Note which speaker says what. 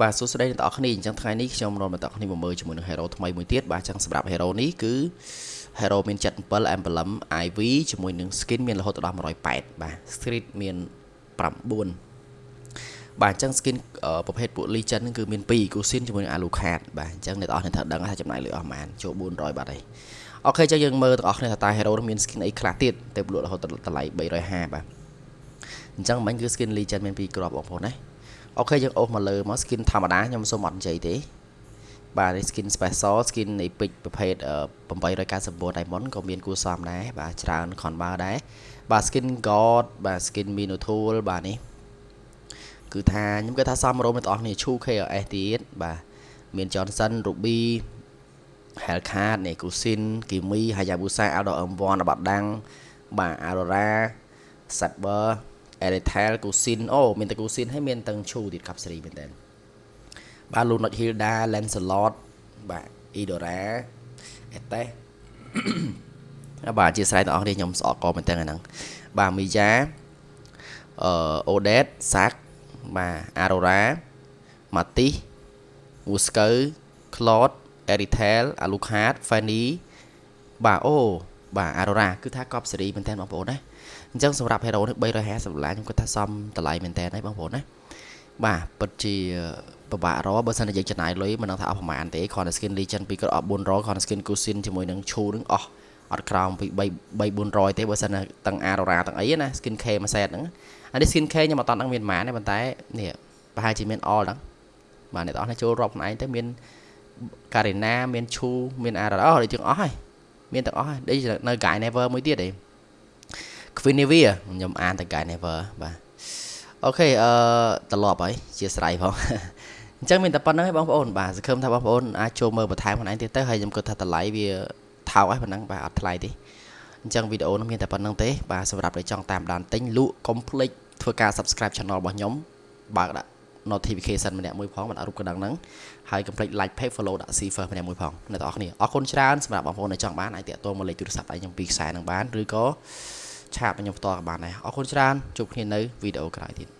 Speaker 1: បាទសួស្តីអ្នកទាំងអស់គ្នាអញ្ចឹងថ្ងៃនេះខ្ញុំនាំអ្នកទាំងអស់គ្នាមកមើលជាមួយនឹង hero ថ្មីមួយទៀតបាទអញ្ចឹងសម្រាប់ hero នេះគឺ hero មាន77 emblem IV ជាមួយនឹង skin មានរហូតដល់180បាទ street មាន9បាទអញ្ចឹង skin ប្រភេទពួក legend ហ្នឹងគឺមាន2 Gusin ជាមួយនឹង Alucard បាទអញ្ចឹងអ្នកទាំងអស់គ្នាត្រូវដឹងថាចំណាយលុយអស់ប្រហែលចូល400បាត់ហើយអូខេអញ្ចឹងយើងមើលទាំងអស់គ្នាថាតើ hero នេះមាន skin អីខ្លះទៀតទៅលក់រហូតដល់តម្លៃ350បាទអញ្ចឹងមិញគឺ skin legend មាន2គ្រាប់បងប្អូនណា អូខេយើងអូសមកលើមក skin ធម្មតាខ្ញុំសូមអត់និយាយទេបាទនេះ skin special skin នៃពេជ្រប្រភេទ899 diamond ក៏មានគួរសមដែរបាទច្រើនខនបើដែរបាទ skin god បាទ skin minotaur បាទនេះគឺថាខ្ញុំគិតថាសមរម្យអ្នកទាំងអស់គ្នាឈូ KLS ទៀតបាទមាន Johnson Ruby Hellcat នេះ Kusin Kimi Hayabusa Aldo M1 បាត់ដាំងបាទ Aurora Saber Eretel Kusin អូមានតែ Kusin ហើយមានទាំងឈូទៀតកាប់សេរីមែនតើបាទ Lunot Hilda Lancelot បាទ Idora Etes បាទអធិស្ឋានដល់អស់គ្នាខ្ញុំស្អកកមែនតើហ្នឹងបាទមីយ៉ាអឺ Odet Sak បាទ Aurora Matis Wusker Claude Eritel Alucard Fanny បាទអូ បាទ Aurora គឺថាកប់សេរីមែនតើបងប្អូនណាអញ្ចឹងសម្រាប់ hero នេះ350ដុល្លារខ្ញុំគាត់ថាសមតម្លៃមែនតើហើយបងប្អូនណាបាទពិតជាពិបាករកបើសិនតែយើងចំណាយលុយមិនដឹងថាអស់ប្រហែលទេគ្រាន់តែ skin legend ពីគាត់អស់400គ្រាន់តែ skin kusin ជាមួយនឹងឈូនឹងអស់អត់ក្រោមពី3 400ទេបើសិនតែទាំង Aurora ទាំងអីណា skin K មួយ set ហ្នឹងអានេះ skin K ខ្ញុំអត់តន់ដឹងមានប៉ុន្មានទេប៉ុន្តែនេះប្រហែលជាមាន all ហ្នឹងបាទអ្នកទាំងអស់នេះចូលរាប់ខ្លួនឯងទៅមាន Karina មានឈូមាន Aurora អូដូចជាងអស់ហើយ មានទាំងអស់ហើយដូចនៅ Guy Never មួយទៀតឯង Quinivia ខ្ញុំអានតែ Guy Never បាទអូខេអឺត្រឡប់ហើយជាស្រ័យផងអញ្ចឹងមានតែប៉ុណ្្នឹងឯងបងប្អូនបាទសង្ឃឹមថាបងប្អូនអាចចូលមើលបន្ថែមខ្លួនឯងទៀតទៅហើយខ្ញុំគិតថាតម្លៃវាថោកហើយប៉ុណ្ណឹងបាទអត់ថ្លៃទេអញ្ចឹងវីដេអូនេះមានតែប៉ុណ្្នឹងទេបាទសម្រាប់អ្នកចង់តាមដានទិញលក់កុំភ្លេចធ្វើការ Subscribe Channel របស់ខ្ញុំបើកដាក់ notification ម្នាក់មួយផងបានរូបកណ្ដឹងហ្នឹងហើយកុំភ្លេច like page follow ដាក់ see first ម្នាក់មួយផងអ្នកទាំងអស់គ្នាអរគុណច្រើនសម្រាប់បងប្អូនដែលចង់បានអាចតាក់ទងមកលេខទូរស័ព្ទដៃខ្ញុំពីខ្សែនឹងបានឬក៏ឆាតខ្ញុំផ្ទាល់ក៏បានដែរអរគុណច្រើនជួបគ្នានៅវីដេអូក្រោយទៀត